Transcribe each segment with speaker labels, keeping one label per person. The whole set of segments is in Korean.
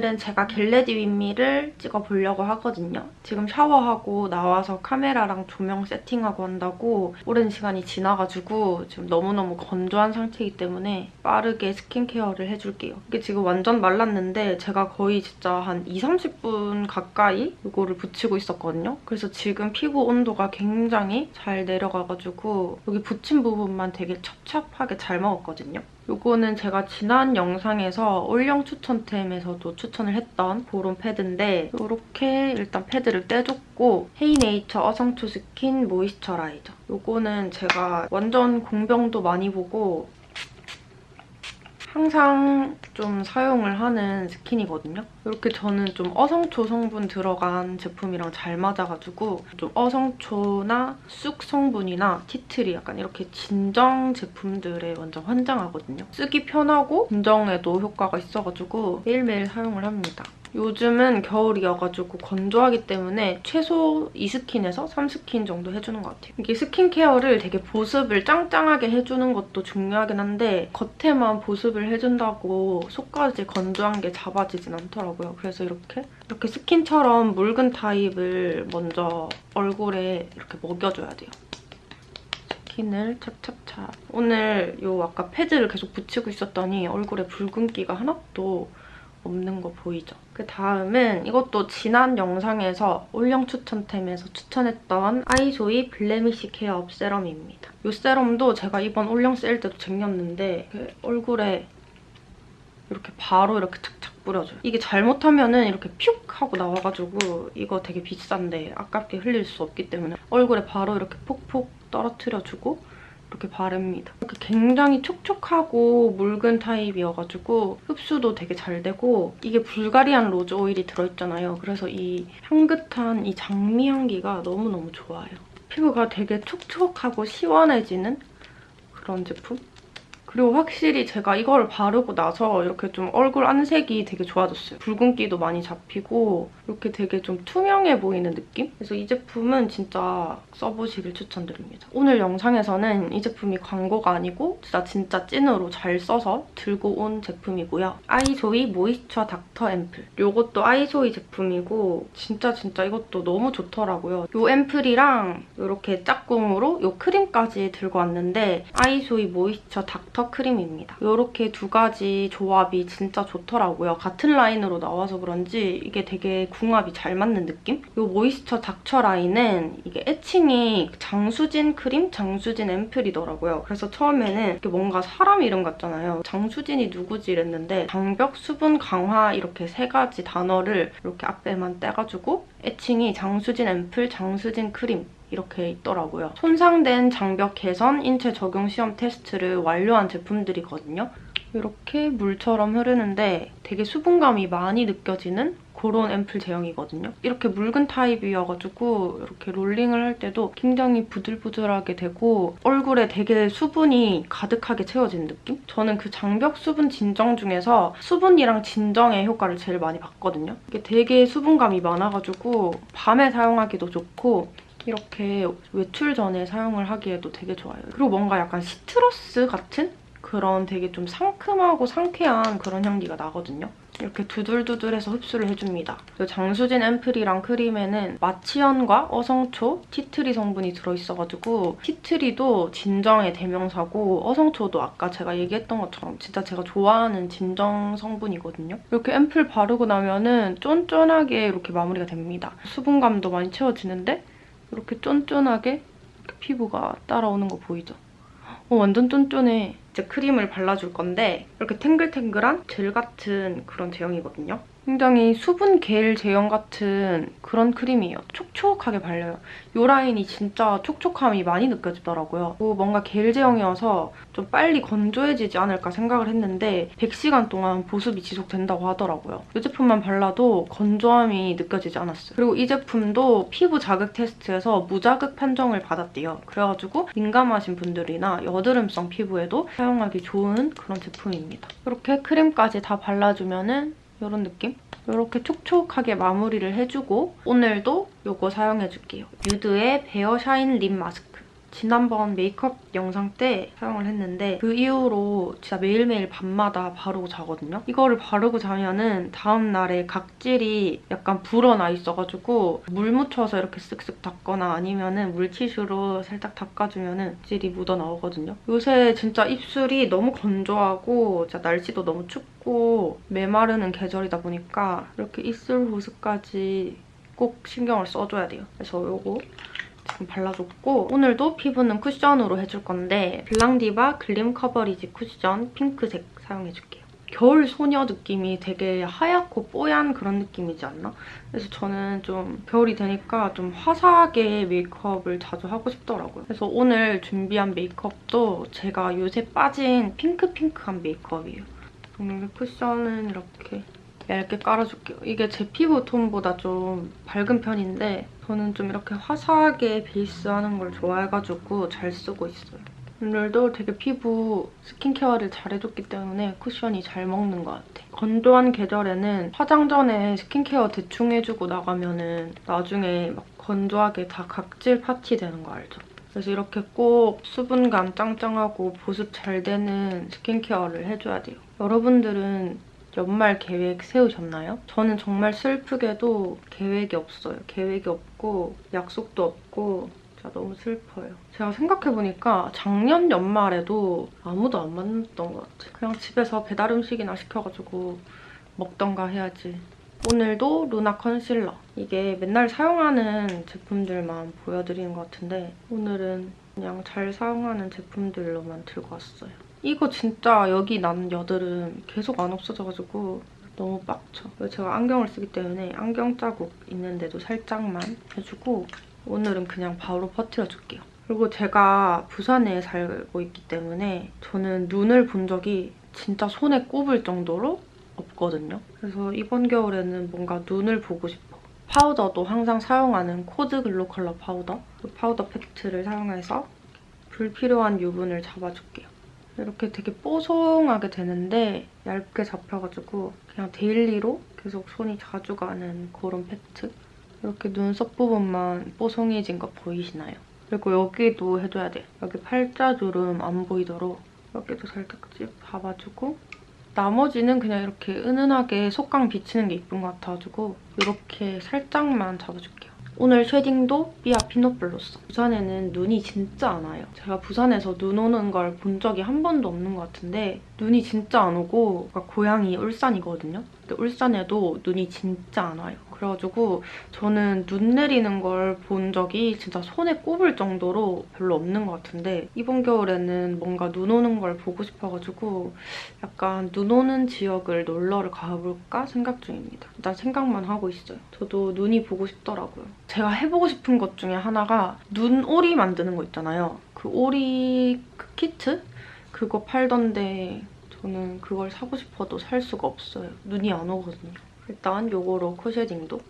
Speaker 1: 오늘은 제가 get ready with me를 찍어보려고 하거든요. 지금 샤워하고 나와서 카메라랑 조명 세팅하고 한다고 오랜 시간이 지나가지고 지금 너무너무 건조한 상태이기 때문에 빠르게 스킨케어를 해줄게요. 이게 지금 완전 말랐는데 제가 거의 진짜 한 2, 30분 가까이 이거를 붙이고 있었거든요. 그래서 지금 피부 온도가 굉장히 잘 내려가가지고 여기 붙인 부분만 되게 찹찹하게 잘 먹었거든요. 이거는 제가 지난 영상에서 올영 추천템에서도 추천을 했던 그런 패드인데 이렇게 일단 패드를 떼줬고 헤이네이처 어성초 스킨 moisturizer. 이거는 제가 완전 공병도 많이 보고 항상 좀 사용을 하는 스킨이거든요. 이렇게 저는 좀 어성초 성분 들어간 제품이랑 잘 맞아가지고 좀 어성초나 쑥 성분이나 티트리 약간 이렇게 진정 제품들에 완전 환장하거든요. 쓰기 편하고 진정에도 효과가 있어가지고 매일매일 사용을 합니다. 요즘은 겨울이어가지고 건조하기 때문에 최소 2스킨에서 3스킨 정도 해주는 것 같아요. 이게 스킨케어를 되게 보습을 짱짱하게 해주는 것도 중요하긴 한데 겉에만 보습을 해준다고 속까지 건조한 게 잡아지진 않더라고요. 그래서 이렇게 이렇게 스킨처럼 묽은 타입을 먼저 얼굴에 이렇게 먹여줘야 돼요. 스킨을 찹찹찹. 오늘 요 아까 패드를 계속 붙이고 있었더니 얼굴에 붉은기가 하나도 없는 거 보이죠? 그 다음은 이것도 지난 영상에서 올영 추천템에서 추천했던 아이소이 Blemish Care Up Serum입니다. 이 세럼도 제가 이번 올영 세일 때도 쟁였는데 그 얼굴에 이렇게 바로 이렇게 착착 뿌려줘요. 이게 잘못하면 은 이렇게 퓨 하고 나와가지고 이거 되게 비싼데 아깝게 흘릴 수 없기 때문에 얼굴에 바로 이렇게 폭폭 떨어뜨려주고 이렇게 바릅니다. 이렇게 굉장히 촉촉하고 묽은 타입이어가지고 흡수도 되게 잘 되고 이게 Bulgarian rose oil이 들어있잖아요. 그래서 이 향긋한 이 장미 향기가 너무너무 좋아요. 피부가 되게 촉촉하고 시원해지는 그런 제품? 그리고 확실히 제가 이걸 바르고 나서 이렇게 좀 얼굴 안색이 되게 좋아졌어요. 붉은기도 많이 잡히고 이렇게 되게 좀 투명해 보이는 느낌? 그래서 이 제품은 진짜 써보시길 추천드립니다. 오늘 영상에서는 이 제품이 광고가 아니고 진짜 진짜 찐으로 잘 써서 들고 온 제품이고요. 아이소이 Moisture Doctor 앰플. 이것도 아이소이 제품이고 진짜 진짜 이것도 너무 좋더라고요. 이 앰플이랑 이렇게 짝꿍으로 이 크림까지 들고 왔는데 아이소이 Moisture Doctor 크림입니다. 이렇게 두 가지 조합이 진짜 좋더라고요. 같은 라인으로 나와서 그런지 이게 되게 궁합이 잘 맞는 느낌? 이 모이스처 닥쳐 라인은 이게 애칭이 장수진 크림, 장수진 앰플이더라고요. 그래서 처음에는 이게 뭔가 사람 이름 같잖아요. 장수진이 누구지 이랬는데 장벽, 수분, 강화 이렇게 세 가지 단어를 이렇게 앞에만 떼가지고 애칭이 장수진 앰플, 장수진 크림 이렇게 있더라고요. 손상된 장벽 개선 인체 적용 시험 테스트를 완료한 제품들이거든요. 이렇게 물처럼 흐르는데 되게 수분감이 많이 느껴지는 그런 앰플 제형이거든요. 이렇게 묽은 타입이어가지고 이렇게 롤링을 할 때도 굉장히 부들부들하게 되고 얼굴에 되게 수분이 가득하게 채워진 느낌? 저는 그 장벽 수분 진정 중에서 수분이랑 진정의 효과를 제일 많이 봤거든요. 이게 되게 수분감이 많아가지고 밤에 사용하기도 좋고 이렇게 외출 전에 사용을 하기에도 되게 좋아요. 그리고 뭔가 약간 시트러스 같은 그런 되게 좀 상큼하고 상쾌한 그런 향기가 나거든요. 이렇게 두들두들해서 흡수를 해줍니다. 장수진 앰플이랑 크림에는 마치연과 어성초, 티트리 성분이 들어있어가지고 티트리도 진정의 대명사고 어성초도 아까 제가 얘기했던 것처럼 진짜 제가 좋아하는 진정 성분이거든요. 이렇게 앰플 바르고 나면은 쫀쫀하게 이렇게 마무리가 됩니다. 수분감도 많이 채워지는데 이렇게 쫀쫀하게 피부가 따라오는 거 보이죠? 어, 완전 쫀쫀해. 이제 크림을 발라줄 건데 이렇게 탱글탱글한 젤 같은 그런 제형이거든요. 굉장히 수분 겔 제형 같은 그런 크림이에요. 촉촉하게 발려요. 이 라인이 진짜 촉촉함이 많이 느껴지더라고요. 뭔가 겔 제형이어서 좀 빨리 건조해지지 않을까 생각을 했는데 100시간 동안 보습이 지속된다고 하더라고요. 이 제품만 발라도 건조함이 느껴지지 않았어요. 그리고 이 제품도 피부 자극 테스트에서 무자극 판정을 받았대요. 그래가지고 민감하신 분들이나 여드름성 피부에도 사용하기 좋은 그런 제품입니다. 이렇게 크림까지 다 발라주면 은 이런 느낌? 이렇게 촉촉하게 마무리를 해주고 오늘도 이거 사용해줄게요. 유드의 Bare Shine Lip Mask. 지난번 메이크업 영상 때 사용을 했는데 그 이후로 진짜 매일매일 밤마다 바르고 자거든요. 이거를 바르고 자면은 다음날에 각질이 약간 불어나 있어가지고 물 묻혀서 이렇게 쓱쓱 닦거나 아니면은 물티슈로 살짝 닦아주면은 각질이 묻어나오거든요. 요새 진짜 입술이 너무 건조하고 진짜 날씨도 너무 춥고 메마르는 계절이다 보니까 이렇게 입술 보습까지 꼭 신경을 써줘야 돼요. 그래서 요거 지금 발라줬고 오늘도 피부는 쿠션으로 해줄 건데 블랑디바 글림 커버리지 쿠션 핑크색 사용해줄게요. 겨울 소녀 느낌이 되게 하얗고 뽀얀 그런 느낌이지 않나? 그래서 저는 좀 겨울이 되니까 좀 화사하게 메이크업을 자주 하고 싶더라고요. 그래서 오늘 준비한 메이크업도 제가 요새 빠진 핑크핑크한 메이크업이에요. 오늘 쿠션은 이렇게 얇게 깔아줄게요. 이게 제 피부 톤보다 좀 밝은 편인데 저는 좀 이렇게 화사하게 베이스하는 걸 좋아해가지고 잘 쓰고 있어요. 오늘도 되게 피부 스킨케어를 잘 해줬기 때문에 쿠션이 잘 먹는 것 같아. 건조한 계절에는 화장 전에 스킨케어 대충 해주고 나가면 은 나중에 막 건조하게 다 각질 파티 되는 거 알죠? 그래서 이렇게 꼭 수분감 짱짱하고 보습 잘 되는 스킨케어를 해줘야 돼요. 여러분들은 연말 계획 세우셨나요? 저는 정말 슬프게도 계획이 없어요. 계획이 없고 약속도 없고 진짜 너무 슬퍼요. 제가 생각해보니까 작년 연말에도 아무도 안 만났던 것 같아요. 그냥 집에서 배달 음식이나 시켜가지고 먹던가 해야지. 오늘도 루나 컨실러. 이게 맨날 사용하는 제품들만 보여드리는 것 같은데 오늘은 그냥 잘 사용하는 제품들로만 들고 왔어요. 이거 진짜 여기 난 여드름 계속 안 없어져가지고 너무 빡쳐. 제가 안경을 쓰기 때문에 안경 자국 있는데도 살짝만 해주고 오늘은 그냥 바로 퍼트려줄게요. 그리고 제가 부산에 살고 있기 때문에 저는 눈을 본 적이 진짜 손에 꼽을 정도로 없거든요. 그래서 이번 겨울에는 뭔가 눈을 보고 싶어. 파우더도 항상 사용하는 코드 글로컬러 파우더. 그 파우더 팩트를 사용해서 불필요한 유분을 잡아줄게요. 이렇게 되게 뽀송하게 되는데 얇게 잡혀가지고 그냥 daily로 계속 손이 자주 가는 그런 팩트. 이렇게 눈썹 부분만 뽀송해진 거 보이시나요? 그리고 여기도 해줘야 돼요. 여기 팔자주름 안 보이도록 여기도 살짝 잡아주고 나머지는 그냥 이렇게 은은하게 속광 비치는 게 이쁜 것 같아가지고 이렇게 살짝만 잡아줄게요. 오늘 shading도 삐아 Peanut Blossom. 부산에는 눈이 진짜 안 와요. 제가 부산에서 눈 오는 걸 본 적이 한 번도 없는 것 같은데 눈이 진짜 안 오고 그러니까 고향이 울산이거든요. 근데 울산에도 눈이 진짜 안 와요. 그래가지고 저는 눈 내리는 걸 본 적이 진짜 손에 꼽을 정도로 별로 없는 것 같은데 이번 겨울에는 뭔가 눈 오는 걸 보고 싶어가지고 약간 눈 오는 지역을 놀러를 가볼까 생각 중입니다. 일단 생각만 하고 있어요. 저도 눈이 보고 싶더라고요. 제가 해보고 싶은 것 중에 하나가 눈오리 만드는 거 있잖아요. 그 오리 그 키트? 그거 팔던데 저는 그걸 사고 싶어도 살 수가 없어요. 눈이 안 오거든요. 일단 요거로 코쉐딩도.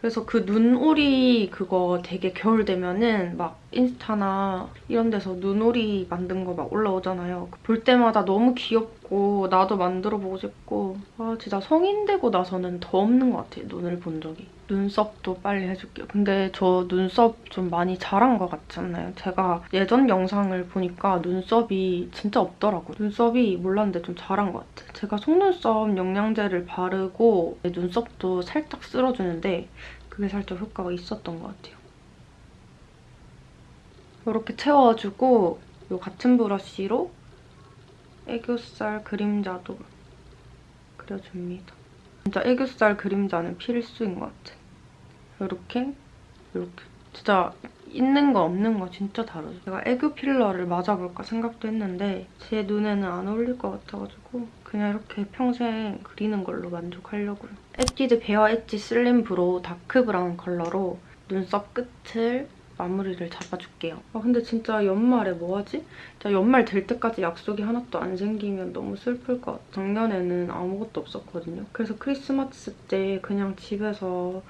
Speaker 1: 그래서 그 눈오리 그거 되게 겨울 되면은 막 인스타나 이런 데서 눈오리 만든 거 막 올라오잖아요. 볼 때마다 너무 귀엽 고 나도 만들어보고 싶고 아 진짜 성인 되고 나서는 더 없는 것 같아요. 눈을 본 적이. 눈썹도 빨리 해줄게요. 근데 저 눈썹 좀 많이 자란 것 같지 않나요? 제가 예전 영상을 보니까 눈썹이 진짜 없더라고요. 눈썹이 몰랐는데 좀 자란 것 같아요. 제가 속눈썹 영양제를 바르고 눈썹도 살짝 쓸어주는데 그게 살짝 효과가 있었던 것 같아요. 이렇게 채워주고 이 같은 브러쉬로 애교살 그림자도 그려줍니다. 진짜 애교살 그림자는 필수인 것 같아. 이렇게 이렇게 진짜 있는 거 없는 거 진짜 다르죠. 제가 애교 필러를 맞아볼까 생각도 했는데 제 눈에는 안 어울릴 것 같아가지고 그냥 이렇게 평생 그리는 걸로 만족하려고요. 에뛰드 Bare Edge Slim Brow Dark Brown 컬러로 눈썹 끝을 마무리를 잡아줄게요. 아 근데 진짜 연말에 뭐하지? 진짜 연말 될 때까지 약속이 하나도 안 생기면 너무 슬플 것 같아. 작년에는 아무것도 없었거든요. 그래서 크리스마스 때 그냥 집에서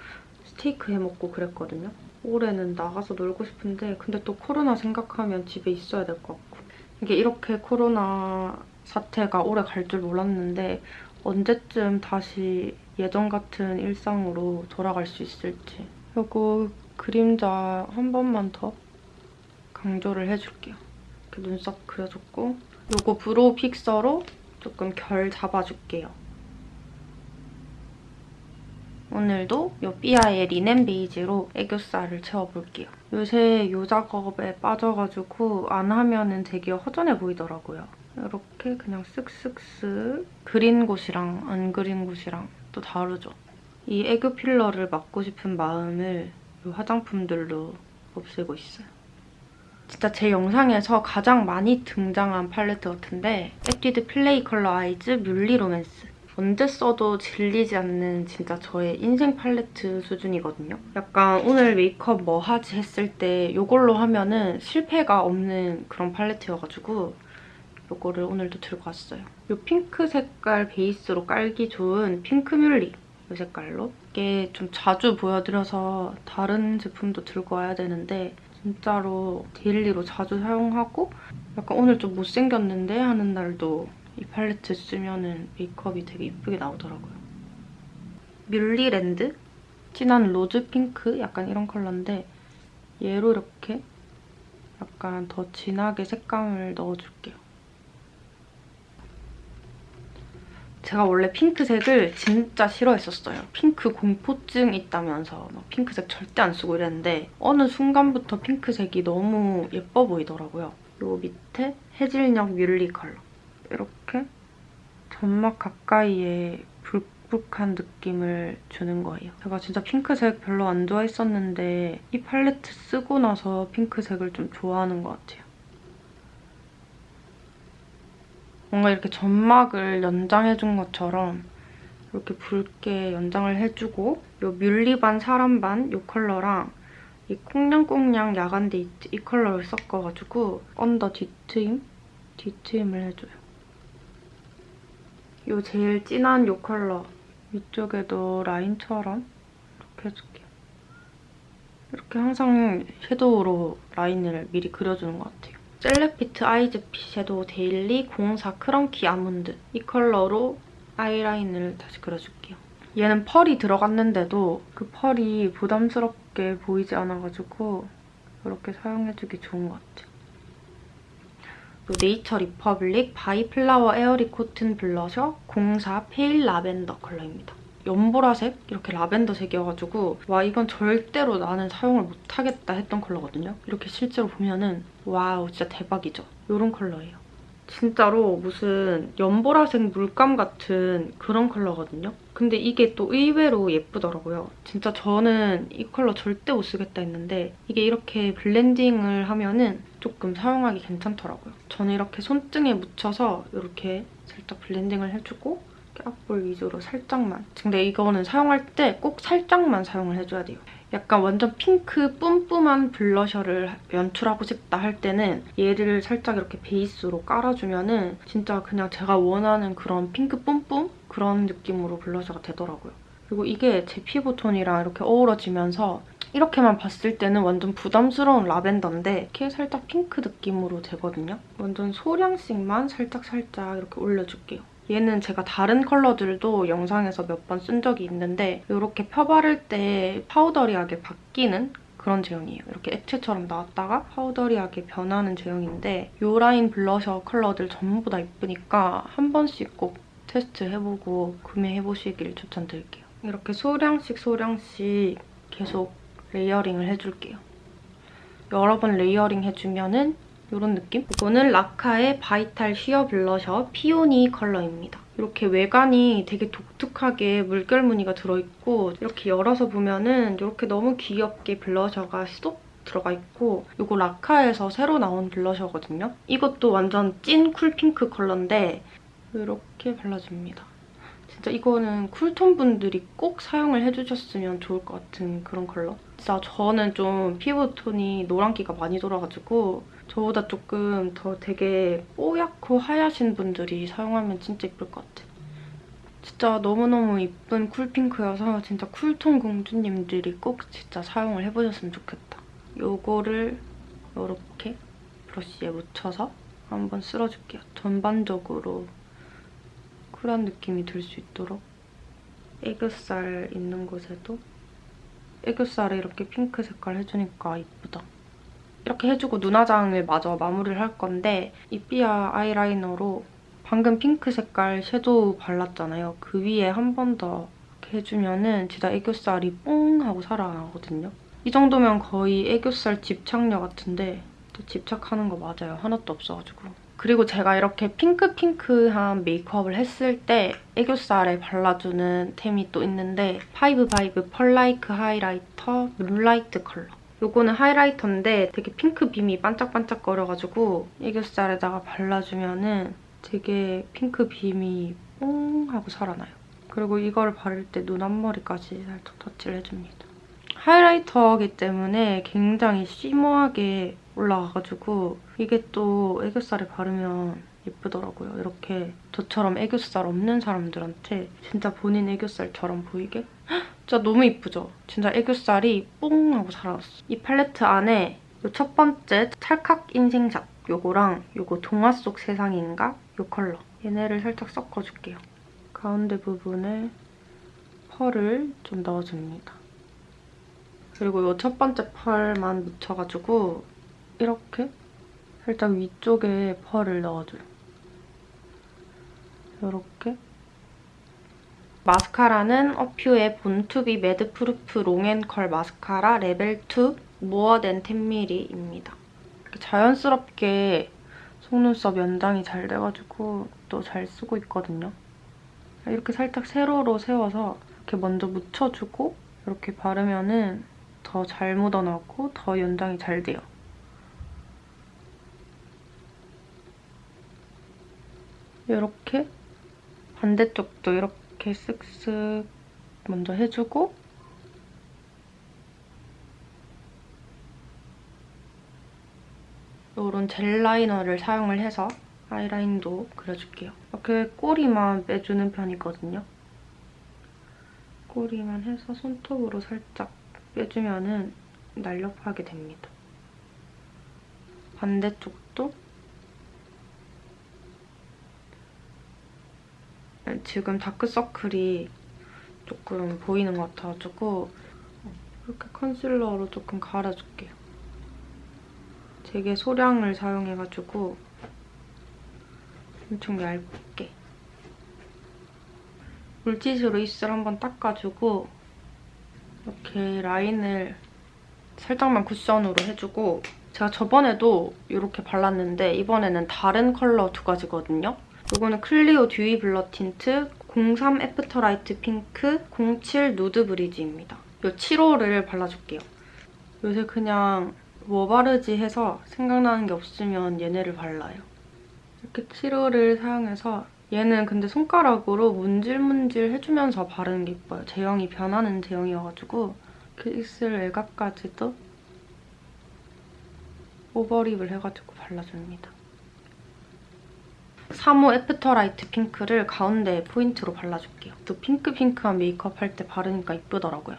Speaker 1: 스테이크 해먹고 그랬거든요. 올해는 나가서 놀고 싶은데 근데 또 코로나 생각하면 집에 있어야 될 것 같고 이게 이렇게 코로나 사태가 오래 갈 줄 몰랐는데 언제쯤 다시 예전 같은 일상으로 돌아갈 수 있을지 그리고 그림자 한 번만 더 강조를 해줄게요. 이렇게 눈썹 그려줬고 요거 brow fixer로 조금 결 잡아줄게요. 오늘도 요 삐아의 리넨 베이지로 애교살을 채워볼게요. 요새 요 작업에 빠져가지고 안 하면은 되게 허전해 보이더라고요. 이렇게 그냥 쓱쓱쓱 그린 곳이랑 안 그린 곳이랑 또 다르죠. 이 애교 필러를 맞고 싶은 마음을 이 화장품들로 없애고 있어요. 진짜 제 영상에서 가장 많이 등장한 팔레트 같은데 에뛰드 Play Color Eyes Muhly Romance 언제 써도 질리지 않는 진짜 저의 인생 팔레트 수준이거든요. 약간 오늘 메이크업 뭐 하지 했을 때 이걸로 하면 은 실패가 없는 그런 팔레트여가지고 이거를 오늘도 들고 왔어요. 이 핑크 색깔 베이스로 깔기 좋은 핑크 뮬리 이 색깔로 이게 좀 자주 보여드려서 다른 제품도 들고 와야 되는데 진짜로 daily로 자주 사용하고 약간 오늘 좀 못생겼는데 하는 날도 이 팔레트 쓰면 메이크업이 되게 이쁘게 나오더라고요. 뮬리랜드? 진한 rose pink? 약간 이런 컬러인데 얘로 이렇게 약간 더 진하게 색감을 넣어줄게요. 제가 원래 핑크색을 진짜 싫어했었어요. 핑크 공포증 있다면서 막 핑크색 절대 안 쓰고 이랬는데 어느 순간부터 핑크색이 너무 예뻐 보이더라고요. 요 밑에 해질녘 뮬리 컬러. 이렇게 점막 가까이에 불룩한 느낌을 주는 거예요. 제가 진짜 핑크색 별로 안 좋아했었는데 이 팔레트 쓰고 나서 핑크색을 좀 좋아하는 것 같아요. 뭔가 이렇게 점막을 연장해준 것처럼 이렇게 붉게 연장을 해주고 이 뮬리반 사람반 이 컬러랑 이 콩냥콩냥 야간 데이트 이 컬러를 섞어가지고 언더 뒤트임? 뒤트임을 해줘요. 이 제일 진한 이 컬러 위쪽에도 라인처럼 이렇게 해줄게요. 이렇게 항상 섀도우로 라인을 미리 그려주는 것 같아요. 셀레피트 Eyesfit Shadow Daily 04 Crunky Almond 이 컬러로 아이라인을 다시 그려줄게요. 얘는 펄이 들어갔는데도 그 펄이 부담스럽게 보이지 않아가지고 이렇게 사용해주기 좋은 것 같아요. 네이처 리퍼블릭 By Flower Airy Cotton Blusher 04 Pale Lavender 컬러입니다. 연보라색? 이렇게 라벤더색이어가지고 와 이건 절대로 나는 사용을 못하겠다 했던 컬러거든요. 이렇게 실제로 보면은 와우 진짜 대박이죠. 이런 컬러예요. 진짜로 무슨 연보라색 물감 같은 그런 컬러거든요. 근데 이게 또 의외로 예쁘더라고요. 진짜 저는 이 컬러 절대 못 쓰겠다 했는데 이게 이렇게 블렌딩을 하면은 조금 사용하기 괜찮더라고요. 저는 이렇게 손등에 묻혀서 이렇게 살짝 블렌딩을 해주고 앞볼 위주로 살짝만. 근데 이거는 사용할 때 꼭 살짝만 사용을 해줘야 돼요. 약간 완전 핑크 뿜뿜한 blusher를 연출하고 싶다 할 때는 얘를 살짝 이렇게 베이스로 깔아주면 은 진짜 그냥 제가 원하는 그런 핑크 뿜뿜? 그런 느낌으로 blusher가 되더라고요. 그리고 이게 제 피부톤이랑 이렇게 어우러지면서 이렇게만 봤을 때는 완전 부담스러운 라벤더인데 이렇게 살짝 핑크 느낌으로 되거든요. 완전 소량씩만 살짝살짝 이렇게 올려줄게요. 얘는 제가 다른 컬러들도 영상에서 몇 번 쓴 적이 있는데 이렇게 펴바를 때 powdery하게 바뀌는 그런 제형이에요. 이렇게 액체처럼 나왔다가 powdery하게 변하는 제형인데 이 라인 블러셔 컬러들 전부 다 예쁘니까 한 번씩 꼭 테스트해보고 구매해보시길 추천드릴게요. 이렇게 소량씩 소량씩 계속 layering을 해줄게요. 여러 번 layering 해주면은 이런 느낌? 이거는 라카의 Vital Sheer Blusher Peony 컬러입니다. 이렇게 외관이 되게 독특하게 물결 무늬가 들어있고 이렇게 열어서 보면은 이렇게 너무 귀엽게 blusher가 쏙 들어가 있고 이거 라카에서 새로 나온 blusher거든요. 이것도 완전 찐 cool pink 컬러인데 이렇게 발라줍니다. 진짜 이거는 쿨톤 분들이 꼭 사용을 해주셨으면 좋을 것 같은 그런 컬러. 진짜 저는 좀 피부톤이 노란기가 많이 돌아가지고 저보다 조금 더 되게 뽀얗고 하얗신 분들이 사용하면 진짜 예쁠 것 같아요. 진짜 너무너무 이쁜 쿨핑크여서 진짜 쿨톤 공주님들이 꼭 진짜 사용을 해보셨으면 좋겠다. 요거를 이렇게 브러쉬에 묻혀서 한번 쓸어줄게요. 전반적으로 쿨한 느낌이 들 수 있도록 애교살 있는 곳에도 애교살에 이렇게 핑크 색깔 해주니까 이쁘다. 이렇게 해주고 눈화장을 마저 마무리를 할 건데 이 삐아 아이라이너로 방금 핑크 색깔 섀도우 발랐잖아요. 그 위에 한 번더 이렇게 해주면 은 진짜 애교살이 뽕 하고 살아나거든요. 이 정도면 거의 애교살 집착력 같은데 또 집착하는 거 맞아요. 하나도 없어가지고. 그리고 제가 이렇게 핑크핑크한 메이크업을 했을 때 애교살에 발라주는 템이 또 있는데 파이브바이브 Pearlike Highlighter Moonlight 컬러. 요거는 highlighter인데 되게 핑크 빔이 반짝반짝거려가지고 애교살에다가 발라주면은 되게 핑크 빔이 뽕 하고 살아나요. 그리고 이걸 바를 때 눈 앞머리까지 살짝 터치를 해줍니다. 하이라이터이기 때문에 굉장히 쉬머하게 올라가가지고 이게 또 애교살에 바르면 예쁘더라고요. 이렇게 저처럼 애교살 없는 사람들한테 진짜 본인 애교살처럼 보이게 진짜 너무 이쁘죠? 진짜 애교살이 뽕 하고 살아났어. 이 팔레트 안에 이 첫 번째 찰칵 인생샷 요거랑 요거 동화 속 세상인가? 요 컬러. 얘네를 살짝 섞어줄게요. 가운데 부분에 펄을 좀 넣어줍니다. 그리고 이 첫 번째 펄만 묻혀가지고 이렇게 살짝 위쪽에 펄을 넣어줘요. 이렇게 마스카라는 어퓨의 본투비 매드프루프 롱앤컬 마스카라 레벨 2 모어 댄 10mm입니다. 자연스럽게 속눈썹 연장이 잘 돼가지고 또 잘 쓰고 있거든요. 이렇게 살짝 세로로 세워서 이렇게 먼저 묻혀주고 이렇게 바르면 은 더 잘 묻어나고 더 연장이 잘 돼요. 이렇게 반대쪽도 이렇게 쓱쓱 먼저 해주고 이런 젤 라이너를 사용을 해서 아이라인도 그려줄게요. 이렇게 꼬리만 빼주는 편이거든요. 꼬리만 해서 손톱으로 살짝 빼주면 날렵하게 됩니다. 반대쪽도 지금 다크서클이 조금 보이는 것 같아가지고 이렇게 concealer로 조금 갈아줄게요. 되게 소량을 사용해가지고 엄청 얇게 물티슈로 입술 한번 닦아주고 이렇게 라인을 살짝만 쿠션으로 해주고 제가 저번에도 이렇게 발랐는데 이번에는 다른 컬러 두 가지거든요. 이거는 클리오 Dewy Blur Tint 03 Afterlight Pink 07 Nude Bridge입니다. 이 7호를 발라줄게요. 요새 그냥 뭐 바르지 해서 생각나는 게 없으면 얘네를 발라요. 이렇게 7호를 사용해서 얘는 근데 손가락으로 문질문질 해주면서 바르는 게 예뻐요. 제형이 변하는 제형이어가지고 그 입술 외곽까지도 overlip을 해가지고 발라줍니다. 3호 Afterlight Pink를 가운데 포인트로 발라줄게요. 또 핑크핑크한 메이크업 할 때 바르니까 이쁘더라고요.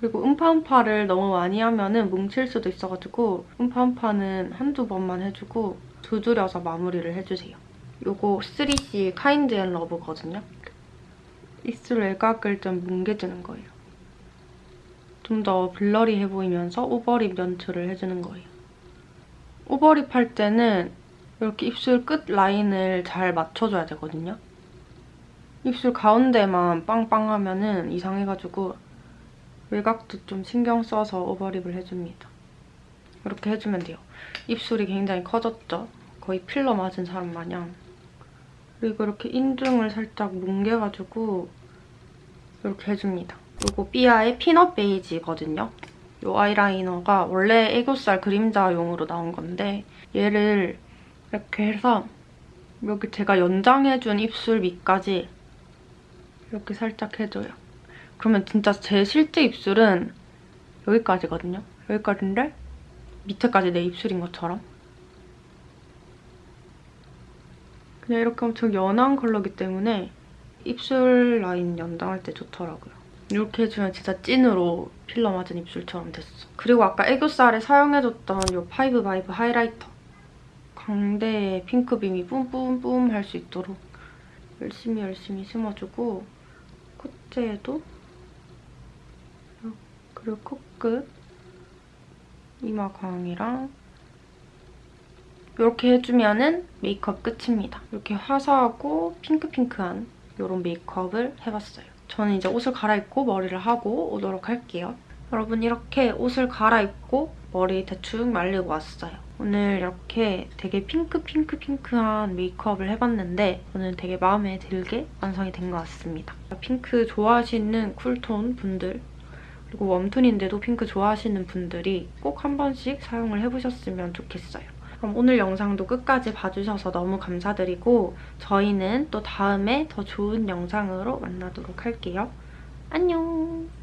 Speaker 1: 그리고 음파음파를 너무 많이 하면은 뭉칠 수도 있어가지고 음파음파는 한두 번만 해주고 두드려서 마무리를 해주세요. 이거 3C 카인드 앤 러브거든요. 입술 외곽을 좀 뭉개주는 거예요. 좀 더 blurry해 보이면서 overlip 연출을 해주는 거예요. overlip 할 때는 이렇게 입술 끝 라인을 잘 맞춰줘야 되거든요. 입술 가운데만 빵빵하면 은 이상해가지고 외곽도 좀 신경 써서 오버립을 해줍니다. 이렇게 해주면 돼요. 입술이 굉장히 커졌죠? 거의 필러 맞은 사람 마냥. 그리고 이렇게 인중을 살짝 뭉개가지고 이렇게 해줍니다. 그리고 삐아의 피넛 베이지거든요. 이 아이라이너가 원래 애교살 그림자용으로 나온 건데 얘를 이렇게 해서 여기 제가 연장해준 입술 밑까지 이렇게 살짝 해줘요. 그러면 진짜 제 실제 입술은 여기까지거든요. 여기까지인데 밑에까지 내 입술인 것처럼. 그냥 이렇게 엄청 연한 컬러기 때문에 입술 라인 연장할 때 좋더라고요. 이렇게 해주면 진짜 찐으로 필러 맞은 입술처럼 됐어. 그리고 아까 애교살에 사용해줬던 이 파이브 바이브 highlighter. 광대에 핑크빔이 뿜뿜뿜 할 수 있도록 열심히 열심히 심어주고 콧대에도 그리고 코끝 이마 광이랑 이렇게 해주면은 메이크업 끝입니다. 이렇게 화사하고 핑크핑크한 이런 메이크업을 해봤어요. 저는 이제 옷을 갈아입고 머리를 하고 오도록 할게요. 여러분 이렇게 옷을 갈아입고 머리 대충 말리고 왔어요. 오늘 이렇게 되게 핑크핑크핑크한 메이크업을 해봤는데 저는 되게 마음에 들게 완성이 된 것 같습니다. 핑크 좋아하시는 쿨톤 분들 그리고 웜톤인데도 핑크 좋아하시는 분들이 꼭 한 번씩 사용을 해보셨으면 좋겠어요. 그럼 오늘 영상도 끝까지 봐주셔서 너무 감사드리고 저희는 또 다음에 더 좋은 영상으로 만나도록 할게요. 안녕!